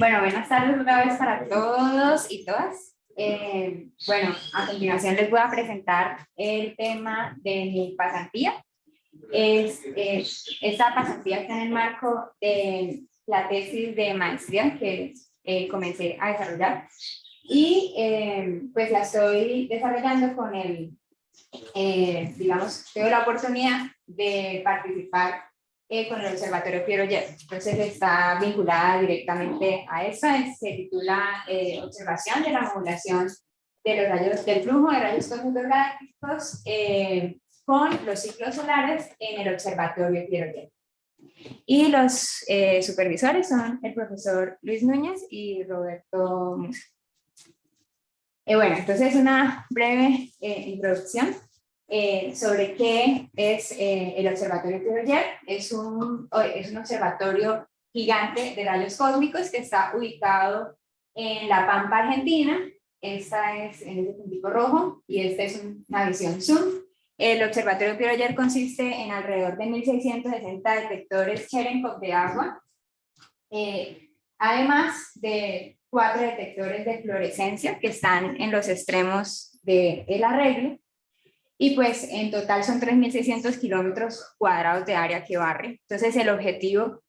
Bueno, buenas tardes otra vez para todos y todas. Eh, bueno, a continuación les voy a presentar el tema de mi pasantía. Es, esta pasantía está en el marco de la tesis de maestría que eh, comencé a desarrollar y eh, pues la estoy desarrollando con el, digamos, tengo la oportunidad de participar eh, con el Observatorio Piero Yer. Entonces está vinculada directamente a eso, se titula eh, Observación de la modulación de los rayos del flujo de rayos cósmicos eh, con los ciclos solares en el Observatorio Piero Yer. Y los supervisores son el profesor Luis Núñez y Roberto Musa. bueno, entonces una breve introducción. Eh, sobre qué es eh, el Observatorio Piroyer. Es un, es un observatorio gigante de rayos cósmicos que está ubicado en La Pampa, Argentina. Esta es en el puntico rojo y esta es una visión zoom. El Observatorio Piroyer consiste en alrededor de 1.660 detectores Cherenkov de agua, eh, además de cuatro detectores de fluorescencia que están en los extremos del el arreglo y pues en total son 3.600 kilómetros cuadrados de área que barre. Entonces el objetivo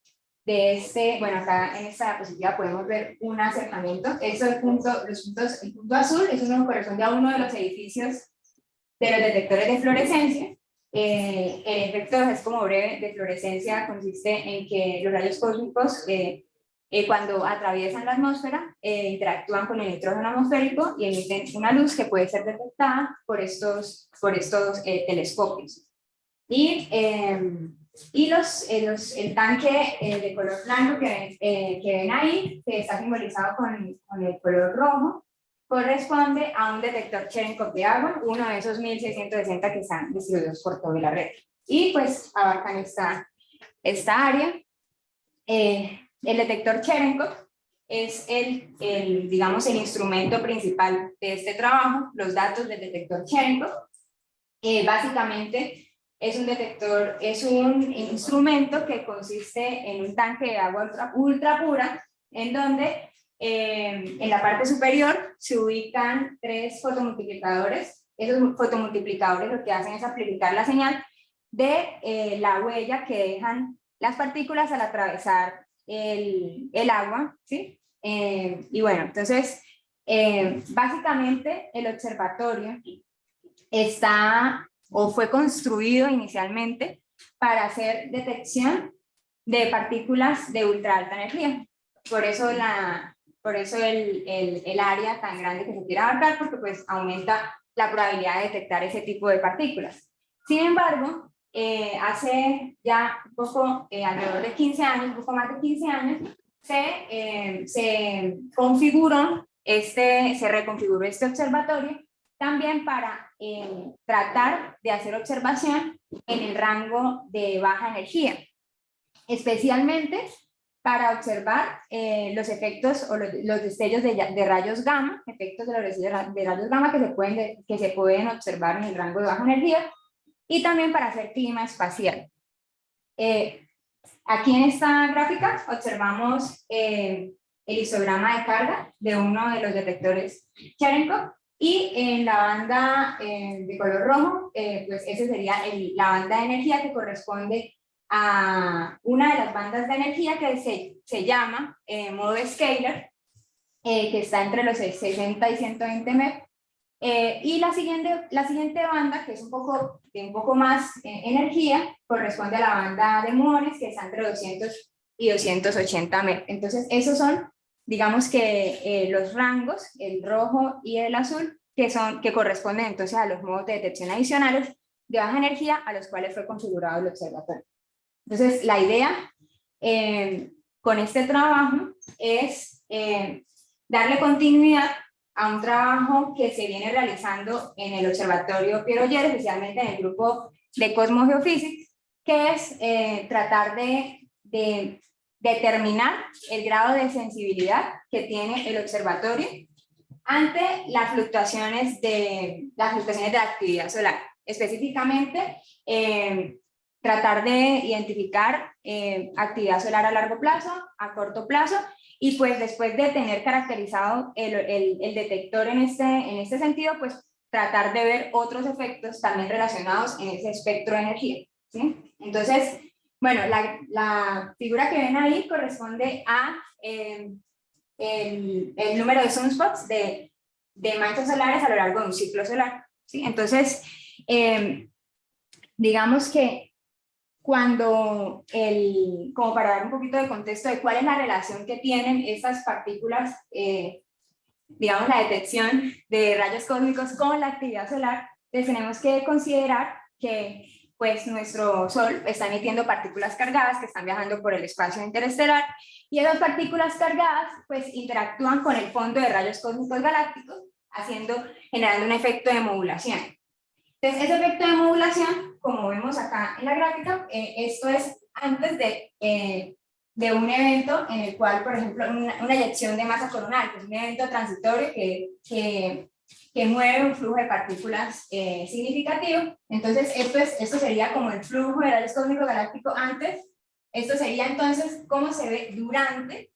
de este, bueno acá en esta diapositiva podemos ver un acercamiento, eso el punto, los puntos, el punto azul, eso nos corresponde a uno de los edificios de los detectores de fluorescencia. Eh, el efecto es como breve de fluorescencia consiste en que los rayos cósmicos eh, eh, cuando atraviesan la atmósfera, eh, interactúan con el nitrógeno atmosférico y emiten una luz que puede ser detectada por estos, por estos eh, telescopios. Y, em, y los, los, el tanque de color blanco que, que, ven ahí, que está simbolizado con, con, el color rojo, corresponde a un detector Cherenkov de agua, uno de esos 1660 que están distribuidos por toda la red. Y pues abarcan esta, esta área. El detector Cherenkov es el, digamos, el instrumento principal de este trabajo, los datos del detector Cherenkov. Eh, básicamente es un detector, es un instrumento que consiste en un tanque de agua ultra, pura, en donde eh, en la parte superior se ubican tres fotomultiplicadores. Esos fotomultiplicadores lo que hacen es amplificar la señal de eh, la huella que dejan las partículas al atravesar el, el agua, ¿sí? Eh, y bueno, entonces, eh, básicamente el observatorio está o fue construido inicialmente para hacer detección de partículas de ultra alta energía. Por eso, la, por eso el, el, el área tan grande que se quiere abarcar, porque pues aumenta la probabilidad de detectar ese tipo de partículas. Sin embargo, eh, hace ya un poco, eh, alrededor de 15 años, un poco más de 15 años, se, eh, se configuró, este, se reconfiguró este observatorio también para tratar de hacer observación en el rango de baja energía, especialmente para observar los efectos o los, destellos de, de, rayos gamma, efectos de los destellos de rayos gamma que se, pueden, que se pueden observar en el rango de baja energía, y también para hacer clima espacial. Eh, aquí en esta gráfica observamos eh, el histograma de carga de uno de los detectores Cherenkov y en la banda eh, de color rojo, pues esa sería la banda de energía que corresponde a una de las bandas de energía que se, se llama modo scalar, que está entre los 60 y 120 MeV, eh, y la siguiente, la siguiente banda, que es un poco, de un poco más eh, energía, corresponde a la banda de muones, que está entre 200 y 280 metros. Entonces, esos son, digamos que eh, los rangos, el rojo y el azul, que, son, que corresponden entonces a los modos de detección adicionales de baja energía a los cuales fue configurado el observatorio. Entonces, la idea con este trabajo es darle continuidad a un trabajo que se viene realizando en el Observatorio Piero Yer, especialmente en el grupo de Cosmos Geophysics, que es eh, tratar de, de, determinar el grado de sensibilidad que tiene el observatorio ante las fluctuaciones de, las fluctuaciones de la actividad solar. Específicamente, eh, tratar de identificar eh, actividad solar a largo plazo, a corto plazo y pues después de tener caracterizado el, el, el detector en este, en este sentido, pues tratar de ver otros efectos también relacionados en ese espectro de energía. ¿sí? Entonces, bueno, la, la, figura que ven ahí corresponde a eh, el, el, número de sunspots de, de manchas solares a lo largo de un ciclo solar. ¿sí? Entonces, eh, digamos que cuando el, como para dar un poquito de contexto de cuál es la relación que tienen estas partículas, eh, digamos la detección de rayos cósmicos con la actividad solar, pues tenemos que considerar que pues nuestro Sol está emitiendo partículas cargadas que están viajando por el espacio interestelar y esas partículas cargadas pues interactúan con el fondo de rayos cósmicos galácticos haciendo, generando un efecto de modulación. Entonces ese efecto de modulación, como vemos acá en la gráfica, eh, esto es antes de, eh, de un evento en el cual, por ejemplo, una, una eyección de masa coronal, que es un evento transitorio que, que que mueve un flujo de partículas eh, significativo. Entonces, esto, es, esto sería como el flujo de rayos cósmicos galáctico antes. Esto sería entonces cómo se ve durante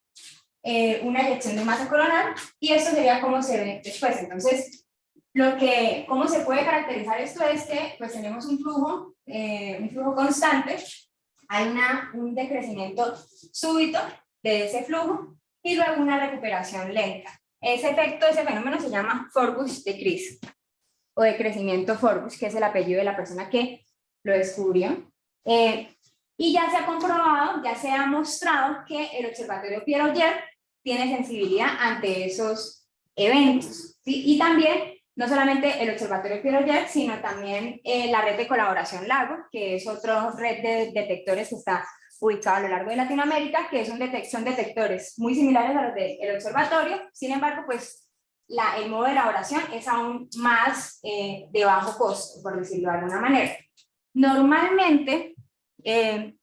eh, una eyección de masa coronal y esto sería cómo se ve después. Entonces, lo que, cómo se puede caracterizar esto es que pues tenemos un flujo, eh, un flujo constante, hay una, un decrecimiento súbito de ese flujo y luego una recuperación lenta. Ese efecto, ese fenómeno se llama Forbus decrease o de crecimiento Forbus, que es el apellido de la persona que lo descubrió. Eh, y ya se ha comprobado, ya se ha mostrado que el observatorio Pierre Auger tiene sensibilidad ante esos eventos. ¿sí? Y también, no solamente el observatorio Auger, sino también eh, la red de colaboración Lago, que es otra red de detectores que está ubicado a lo largo de Latinoamérica, que es un son detectores muy similares a los del observatorio, sin embargo, pues la, el modo de elaboración es aún más eh, de bajo costo, por decirlo de alguna manera. Normalmente, eh,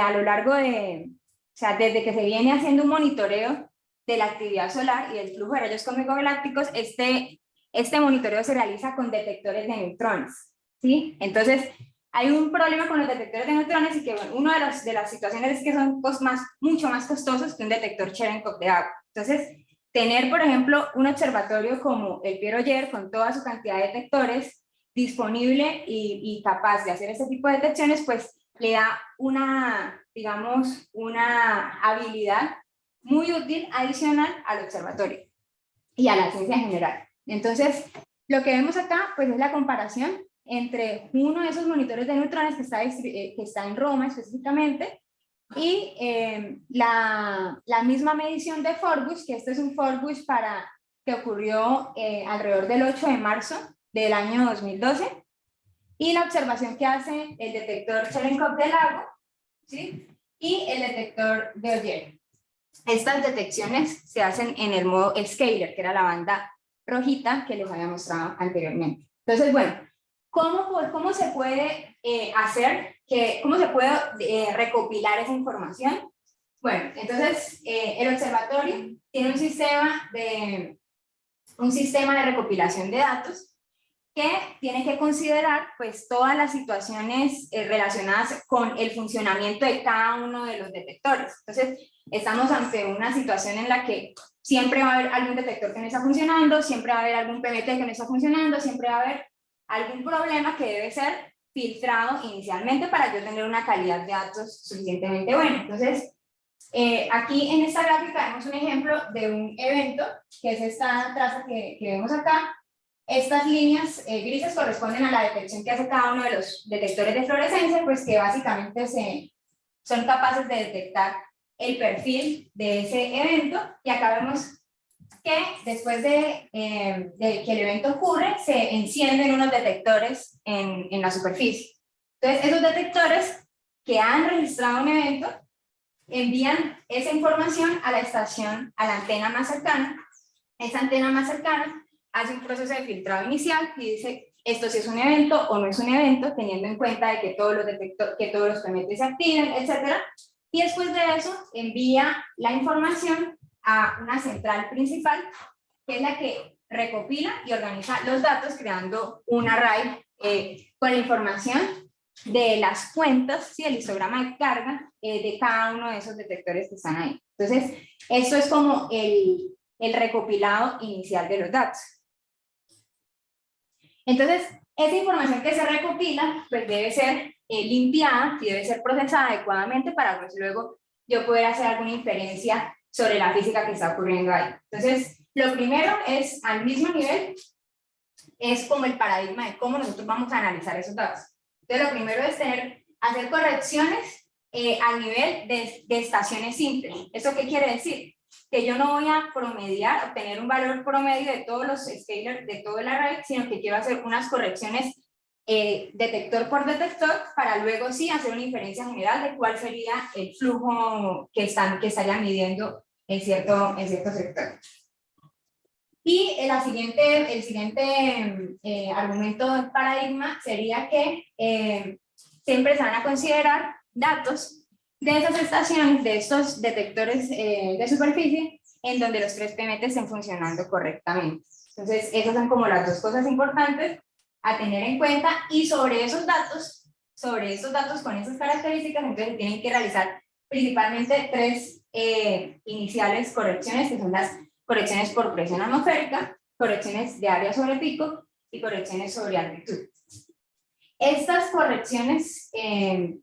a lo largo de, o sea, desde que se viene haciendo un monitoreo de la actividad solar y del flujo de rayos cósmicos galácticos, este, este monitoreo se realiza con detectores de neutrones, ¿sí? Entonces, hay un problema con los detectores de neutrones y que bueno, una de, las de las situaciones es que son más, mucho más costosos que un detector Cherenkov de agua. Entonces, tener, por ejemplo, un observatorio como el Pierre Oyer con toda su cantidad de detectores disponible y, y capaz de hacer este tipo de detecciones, pues le da una, digamos, una habilidad muy útil adicional al observatorio y a la ciencia en general. Entonces, lo que vemos acá, pues es la comparación entre uno de esos monitores de neutrones que está, eh, que está en Roma específicamente y eh, la, la, misma medición de Forbus, que este es un Forbus para, que ocurrió eh, alrededor del 8 de marzo del año 2012, y la observación que hace el detector Cherenkov del lago, ¿sí? y el detector de Oyer. Estas detecciones se hacen en el modo scaler, que era la banda rojita que les había mostrado anteriormente. Entonces, bueno, ¿Cómo, se puede eh, hacer, que, cómo se puede eh, recopilar esa información? Bueno, entonces eh, el observatorio tiene un sistema, de, un sistema de recopilación de datos que tiene que considerar pues todas las situaciones relacionadas con el funcionamiento de cada uno de los detectores. Entonces, estamos ante una situación en la que siempre va a haber algún detector que no está funcionando, siempre va a haber algún PMT que no está funcionando, siempre va a haber algún problema que debe ser filtrado inicialmente para yo tener una calidad de datos suficientemente buena. Entonces, eh, aquí en esta gráfica vemos un ejemplo de un evento, que es esta traza que, que vemos acá. Estas líneas eh, grises corresponden a la detección que hace cada uno de los detectores de fluorescencia, pues que básicamente se, son capaces de detectar el perfil de ese evento. Y acá vemos que después de, eh, de, que el evento ocurre, se encienden unos detectores en, en la superficie. Entonces, esos detectores que han registrado un evento envían esa información a la estación, a la antena más cercana. Esa antena más cercana hace un proceso de filtrado inicial y dice esto si es un evento o no es un evento, teniendo en cuenta de que todos los detectores, que todos los PMT se activen, etc. Y después de eso envía la información a una central principal, que es la que recopila y organiza los datos creando un array eh, con la información de las cuentas, ¿sí? el histograma de carga eh, de cada uno de esos detectores que están ahí. Entonces, esto es como el, el recopilado inicial de los datos. Entonces, esa información que se recopila, pues debe ser eh, limpiada y debe ser procesada adecuadamente para pues, luego yo poder hacer alguna inferencia sobre la física que está ocurriendo ahí. Entonces, lo primero es, al mismo nivel, es como el paradigma de cómo nosotros vamos a analizar esos datos. Entonces, lo primero es tener, hacer correcciones eh, a nivel de, de estaciones simples. ¿Eso qué quiere decir? Que yo no voy a promediar, obtener un valor promedio de todos los scalers de toda la red, sino que quiero hacer unas correcciones eh, detector por detector para luego sí hacer una inferencia general de cuál sería el flujo que, están, que estarían midiendo en cierto, en cierto sector. Y el siguiente, el siguiente eh, argumento paradigma sería que eh, siempre se van a considerar datos de esas estaciones, de estos detectores de superficie, en donde los tres PMT estén funcionando correctamente. Entonces, esas son como las dos cosas importantes a tener en cuenta y sobre esos datos, sobre esos datos con esas características, entonces tienen que realizar principalmente tres eh, iniciales correcciones, que son las correcciones por presión atmosférica, correcciones de área sobre pico y correcciones sobre altitud. Estas correcciones, eh,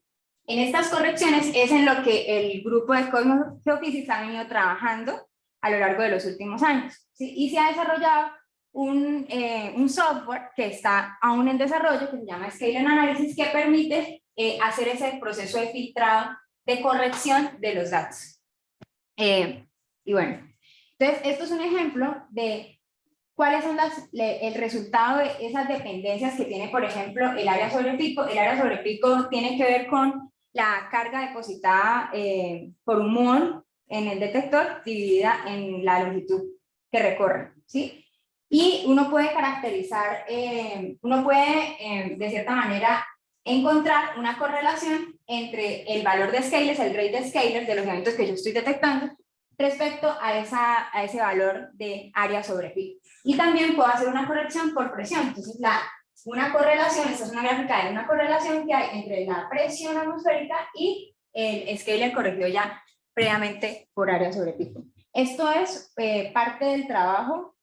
en estas correcciones es en lo que el grupo de Cosmos ha venido trabajando a lo largo de los últimos años. Y se ha desarrollado un, eh, un, software que está aún en desarrollo, que se llama Scale Analysis, que permite eh, hacer ese proceso de filtrado de corrección de los datos. Eh, y bueno, entonces esto es un ejemplo de cuáles son las, el resultado de esas dependencias que tiene, por ejemplo, el área sobre pico. El área sobre pico tiene que ver con la carga depositada por un muón en el detector dividida en la longitud que recorre, ¿sí? Y uno puede caracterizar, eh, uno puede eh, de cierta manera encontrar una correlación entre el valor de scalers, el rate de scalers de los eventos que yo estoy detectando respecto a, esa, a ese valor de área sobre pico. Y también puedo hacer una corrección por presión. Entonces, la, una correlación, esta es una gráfica de una correlación que hay entre la presión atmosférica y el scaler corregido ya previamente por área sobre pico. Esto es eh, parte del trabajo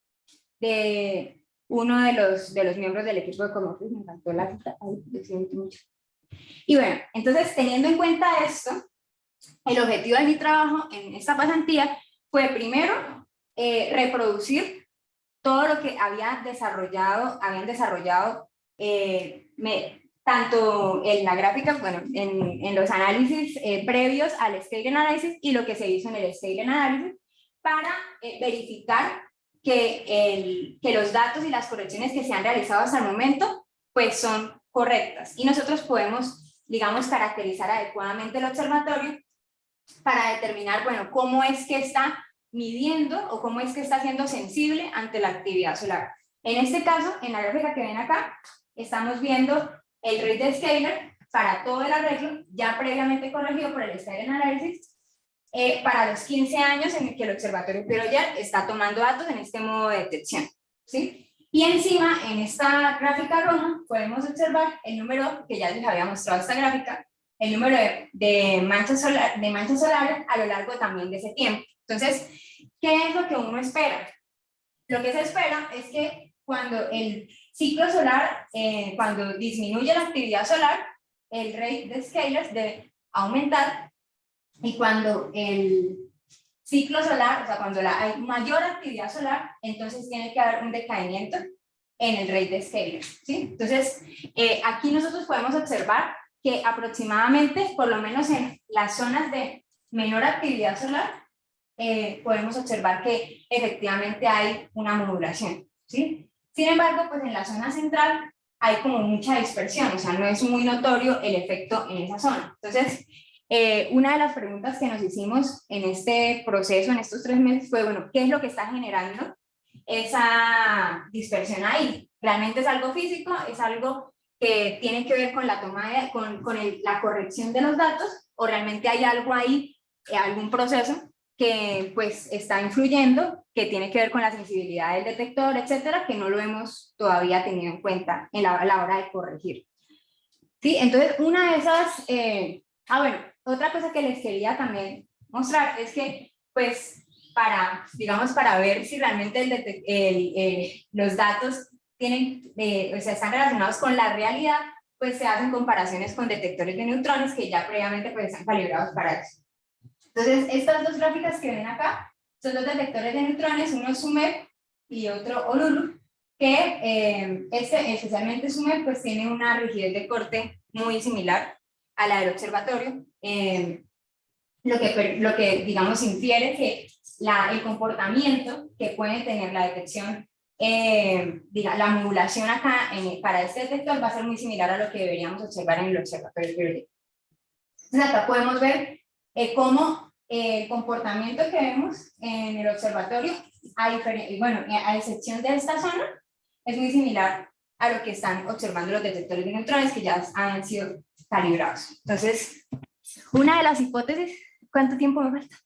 de uno de los, de los miembros del equipo de Comofis, me encantó la cita. Y bueno, entonces teniendo en cuenta esto, el objetivo de mi trabajo en esta pasantía fue primero eh, reproducir todo lo que había desarrollado, habían desarrollado eh, me, tanto en la gráfica, bueno, en, en los análisis eh, previos al Scale Analysis y lo que se hizo en el Scale Analysis para verificar que, el, que los datos y las correcciones que se han realizado hasta el momento pues son correctas y nosotros podemos, digamos, caracterizar adecuadamente el observatorio para determinar, bueno, cómo es que está midiendo o cómo es que está siendo sensible ante la actividad solar. En este caso, en la gráfica que ven acá, estamos viendo el rate de scaler para todo el arreglo ya previamente corregido por el Scalar Analysis eh, para los 15 años en el que el Observatorio ya está tomando datos en este modo de detección. ¿sí? Y encima, en esta gráfica roja, podemos observar el número, que ya les había mostrado esta gráfica, el número de, manchas, solar, de manchas solares a lo largo también de ese tiempo. Entonces, ¿qué es lo que uno espera? Lo que se espera es que cuando el ciclo solar, eh, cuando disminuye la actividad solar, el rate de scalers debe aumentar y cuando el ciclo solar, o sea, cuando la, hay mayor actividad solar, entonces tiene que haber un decaimiento en el rate de scaling. ¿sí? Entonces, eh, aquí nosotros podemos observar que aproximadamente, por lo menos en las zonas de menor actividad solar, eh, podemos observar que efectivamente hay una modulación. ¿sí? Sin embargo, pues en la zona central hay como mucha dispersión, o sea, no es muy notorio el efecto en esa zona. Entonces, eh, una de las preguntas que nos hicimos en este proceso, en estos tres meses, fue, bueno, ¿qué es lo que está generando esa dispersión ahí? ¿Realmente es algo físico? ¿Es algo que tiene que ver con la toma de, con, con la corrección de los datos? ¿O realmente hay algo ahí, eh, algún proceso que pues está influyendo, que tiene que ver con la sensibilidad del detector, etcétera, que no lo hemos todavía tenido en cuenta en la, a la hora de corregir? ¿Sí? Entonces, una de esas... eh, ah, bueno, otra cosa que les quería también mostrar es que, pues, para, digamos, para ver si realmente el el, eh, los datos tienen, eh, o sea, están relacionados con la realidad, pues se hacen comparaciones con detectores de neutrones que ya previamente pues, están calibrados para eso. Entonces, estas dos gráficas que ven acá son dos detectores de neutrones, uno SUMEP y otro OLULU, que eh, este, especialmente SUMEP, pues tiene una rigidez de corte muy similar a la del observatorio, eh, lo, que, lo que, digamos, infiere que la, el comportamiento que puede tener la detección, eh, diga, la modulación acá en- para este detector va a ser muy similar a lo que deberíamos observar en el observatorio. Entonces acá podemos ver eh, cómo eh, el comportamiento que vemos en el observatorio, a, bueno, eh, a excepción de esta zona, es muy similar a lo que están observando los detectores de neutrones que ya han sido calibrados. Entonces, una de las hipótesis, ¿cuánto tiempo me falta?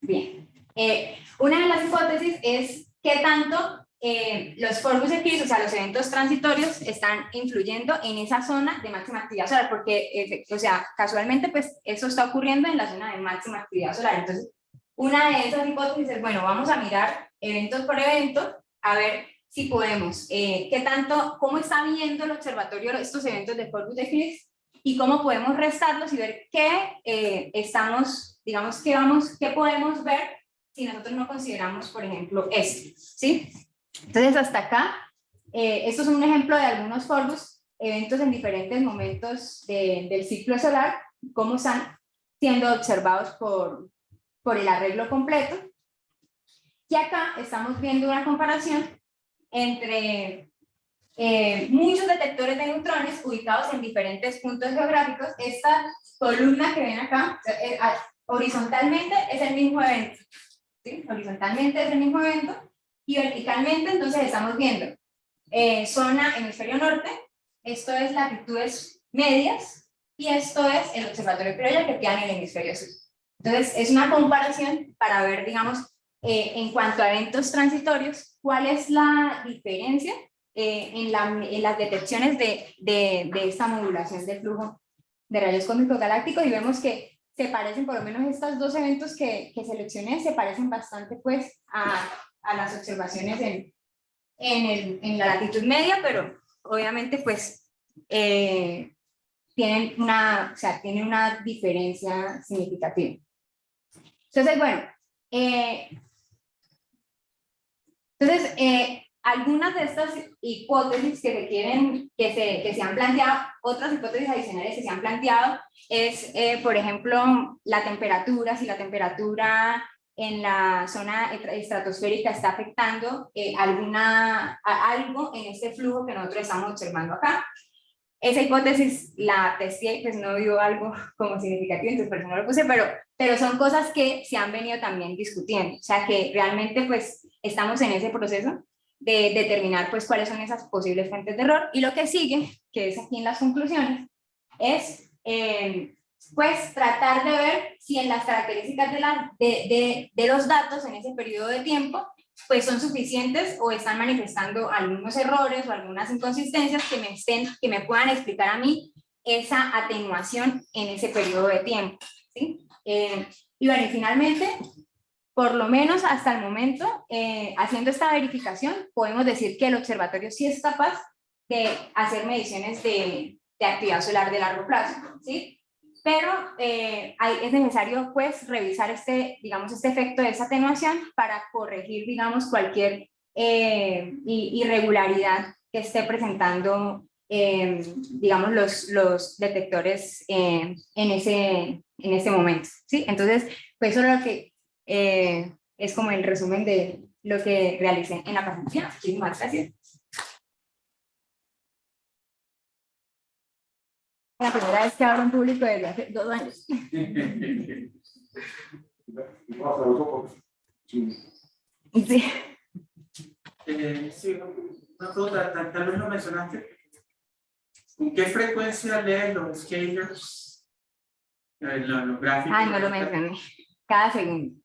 Bien. Eh, una de las hipótesis es qué tanto eh, los forbus eclipse, o sea, los eventos transitorios, están influyendo en esa zona de máxima actividad solar, porque, eh, o sea, casualmente, pues, eso está ocurriendo en la zona de máxima actividad solar. Entonces, una de esas hipótesis es, bueno, vamos a mirar eventos por evento, a ver si podemos, eh, qué tanto, cómo está viendo el observatorio estos eventos de forbus eclipse y cómo podemos restarlos y ver qué eh, estamos, digamos, qué vamos, qué podemos ver si nosotros no consideramos, por ejemplo, este, ¿sí? Entonces, hasta acá, eh, esto es un ejemplo de algunos forbus, eventos en diferentes momentos de- del ciclo solar, cómo están siendo observados por, por el arreglo completo. Y acá estamos viendo una comparación entre eh, muchos detectores de neutrones ubicados en diferentes puntos geográficos. Esta columna que ven acá, eh, ah, horizontalmente es el mismo evento. ¿sí? Horizontalmente es el mismo evento y verticalmente entonces estamos viendo eh, zona hemisferio norte, esto es latitudes medias y esto es el observatorio criolla que queda en el hemisferio sur. Entonces es una comparación para ver, digamos, eh, en cuanto a eventos transitorios, cuál es la diferencia eh, en, la- en las detecciones de, de, de esta modulación del flujo de rayos cósmicos galácticos y vemos que se parecen, por lo menos estos dos eventos que, que seleccioné, se parecen bastante pues a, a las observaciones en, en, el, en la latitud media, pero obviamente pues eh, tienen, una, o sea, tienen una diferencia significativa. Entonces, bueno, eh, entonces, eh, algunas de estas hipótesis que se quieren, que se, que se han planteado, otras hipótesis adicionales que se han planteado, es, por ejemplo, la temperatura, si la temperatura en la zona estra- estratosférica está afectando eh, alguna, a- algo en este flujo que nosotros estamos observando acá. Esa hipótesis la testé, pues no dio algo como significativo, entonces por eso no lo puse, pero, pero son cosas que se han venido también discutiendo, o sea que realmente pues estamos en ese proceso de determinar pues cuáles son esas posibles fuentes de error, y lo que sigue, que es aquí en las conclusiones, es eh, pues tratar de ver si en las características de, la, de, de, de los datos en ese periodo de tiempo pues son suficientes o están manifestando algunos errores o algunas inconsistencias que me, estén, que me puedan explicar a mí esa atenuación en ese periodo de tiempo. ¿sí? Eh, y bueno, finalmente, por lo menos hasta el momento, eh, haciendo esta verificación, podemos decir que el observatorio sí es capaz de hacer mediciones de, de actividad solar de largo plazo. ¿sí? Pero eh, es necesario pues revisar este, digamos, este efecto de esa atenuación para corregir, digamos, cualquier eh, irregularidad que esté presentando, eh, digamos, los, los detectores eh, en, ese, en ese momento, ¿sí? Entonces, pues eso es lo que eh, es como el resumen de lo que realicé en la presentación. Muchísimas gracias. La primera vez que hablo en público desde hace dos años. Sí. Eh, sí, una pregunta, tal, tal vez lo mencionaste. ¿Con qué frecuencia leen los scalers? Eh, los, los gráficos. Ay, no lo mencioné. Cada segundo.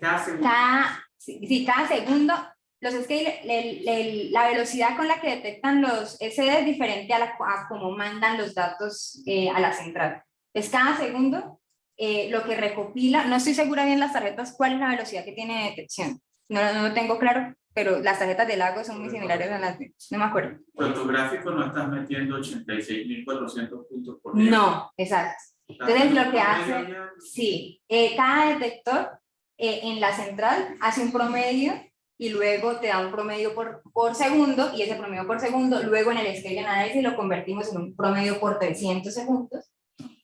Cada segundo. Cada, sí, sí, cada segundo los scale, el- el- la velocidad con la que detectan los SD es diferente a, la, a cómo mandan los datos eh, a la central. Es cada segundo eh, lo que recopila, no estoy segura bien las tarjetas cuál es la velocidad que tiene de detección, no, no lo tengo claro, pero las tarjetas de Lago son muy similares a las de, no me acuerdo. Pero tu gráfico no estás metiendo 86.400 puntos por día. No, exacto. Entonces lo que hace- Sí, eh, cada detector eh, en la central hace un promedio y luego te da un promedio por, por segundo y ese promedio por segundo luego en el scale analysis lo convertimos en un promedio por 300 segundos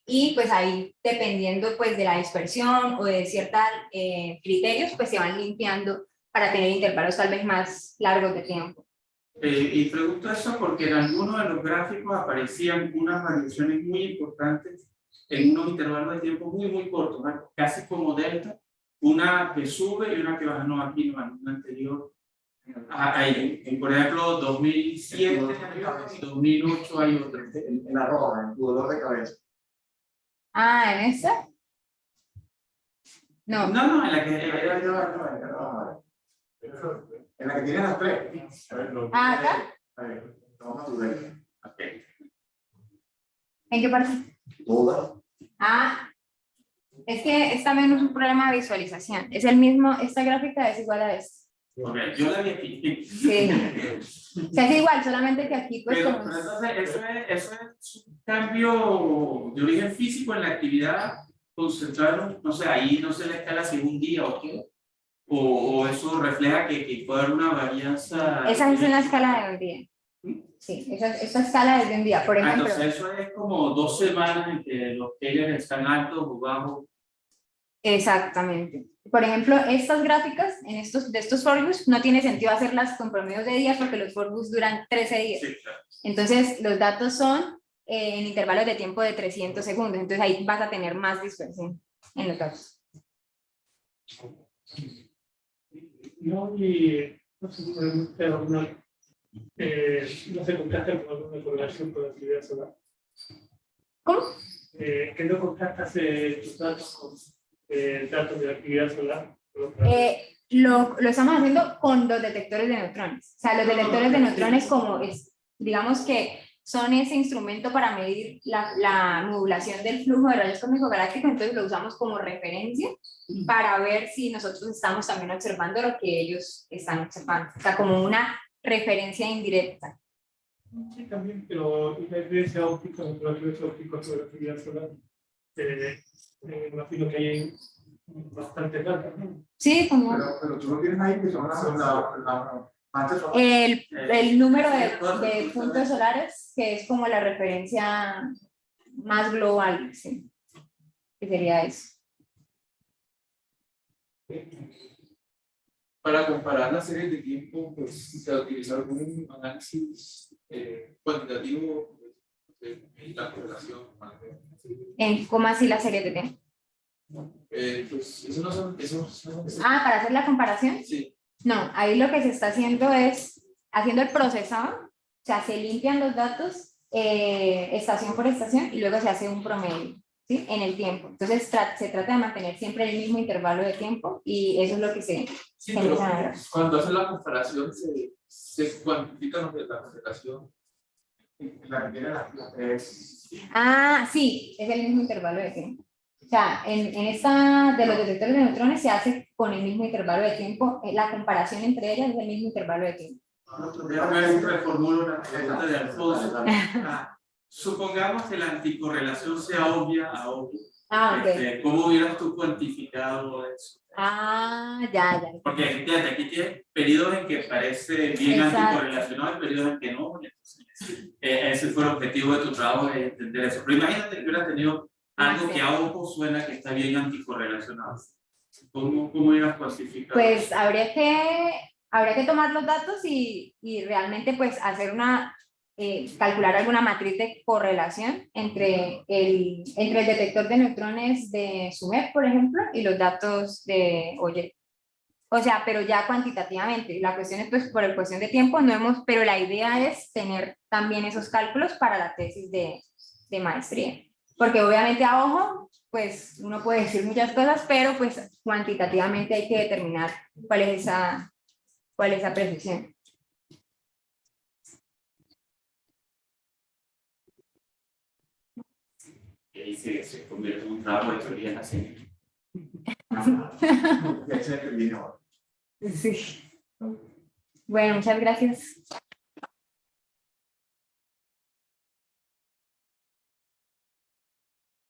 y pues ahí dependiendo pues de la dispersión o de ciertos criterios pues se van limpiando para tener intervalos tal vez más largos de tiempo. Eh, y pregunto eso porque en algunos de los gráficos aparecían unas variaciones muy importantes en unos intervalos de tiempo muy, muy cortos, ¿no? casi como delta, una que sube y una que baja, no aquí, no, en una anterior. Ah, ahí, en, por ejemplo, 2007 y 2008 hay otra. En, la roja, en tu dolor de cabeza. Ah, ¿en esa? No, No, no, en la que... Ahí, ahí. En la que tienes las tres. A Ah, ¿acá? Ahí, Toma tu ok. ¿en qué parte? Toda. Ah, es que es también un problema de visualización. Es el mismo, esta gráfica es igual a esta. Ok, yo la vi aquí. Sí. O sea, es igual, solamente que aquí pues Pero, como- pero entonces, eso es, eso es un cambio de origen físico en la actividad concentrado, no sé, ahí no se le escala si es un día o qué, o, o eso refleja que, que puede haber una varianza. Esa es una escala de un día. Sí, esa, esa escala es de un día. Por Ah, ejemplo, Entonces eso es como dos semanas en que los players están altos o bajos. Exactamente. Por ejemplo, estas gráficas en estos, de estos forbus no tiene sentido hacerlas con promedios de días porque los forbus duran 13 días. Sí, claro. Entonces, los datos son eh, en intervalos de tiempo de 300 segundos. Entonces, ahí vas a tener más dispersión en los datos. No, y no sé, eh, no sé, contaste con alguna correlación con la actividad solar. ¿Cómo? Eh, ¿Qué no contrastas eh, tus datos con eh, datos de la actividad solar? Eh, lo, lo estamos haciendo con los detectores de neutrones. O sea, los detectores de neutrones como es, digamos que son ese instrumento para medir la, la modulación del flujo de rayos cósmicos galácticos, entonces lo usamos como referencia para ver si nosotros estamos también observando lo que ellos están observando. O sea, como una referencia indirecta. Sí, también, pero una evidencia óptica, los ópticos sobre la actividad solar, eh, eh, imagino que hay bastante datos, ¿no? Sí, como Pero, pero tú lo tienes ahí que son las la, la, manchas solares. el, el número de, de puntos solares, que es como la referencia más global, sí. Que sería eso. Para comparar las series de tiempo, pues se utilizó algún análisis eh, cuantitativo la correlación. En cómo así la serie de tiempo. Eh, pues eso no son, eso, eso- eso- Ah, para hacer la comparación. sí, No, ahí lo que se está haciendo es haciendo el procesado, o sea, se limpian los datos eh, estación por estación y luego se hace un promedio, ¿sí? En el tiempo. Entonces tra- se trata de mantener siempre el mismo intervalo de tiempo y eso es lo que se... sí, Sí, pero cuando hacen la comparación se, se cuantifican los de la correlación. La que tiene. Ah, sí, es el mismo intervalo de tiempo. O sea, en, en esta de los detectores de neutrones se hace con el mismo intervalo de tiempo, eh, la comparación entre ellas es el mismo intervalo de tiempo. Supongamos que la anticorrelación sea obvia a obvia. Ah, ok. Este, ¿Cómo hubieras tú cuantificado eso? Ah, ya, ya. Porque fíjate, aquí tienes periodos en que parece bien anticorrelacionado y periodos en que no. Entonces, eh, ese fue el objetivo de tu trabajo, de entender eso. Pero imagínate que hubieras tenido algo que a ojo suena que está bien anticorrelacionado. ¿Cómo, cómo hubieras clasificado? Pues habría que, habría que tomar los datos y, y realmente pues hacer una, eh, calcular alguna matriz de correlación entre el, entre el detector de neutrones de SUMEP, por ejemplo, y los datos de OYE. O sea, pero ya cuantitativamente. La cuestión es, pues, por el cuestión de tiempo, no hemos, pero la idea es tener también esos cálculos para la tesis de, de maestría. Porque obviamente a ojo, pues uno puede decir muchas cosas, pero pues cuantitativamente hay que determinar cuál es esa, ¿Cuál es la precisión? Y ahí se, se convierte en un trabajo de teoría en la serie. Sí. Bueno, muchas gracias.